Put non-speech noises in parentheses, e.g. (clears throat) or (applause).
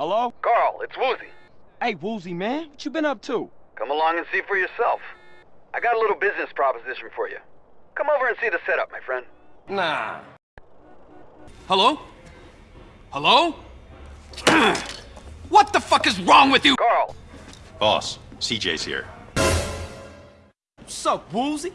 Hello? Carl, it's Woozie. Hey, Woozie, man. What you been up to? Come along and see for yourself. I got a little business proposition for you. Come over and see the setup, my friend. Nah. Hello? Hello? (clears throat) what the fuck is wrong with you? Carl, Boss, CJ's here. What's up, Woozie?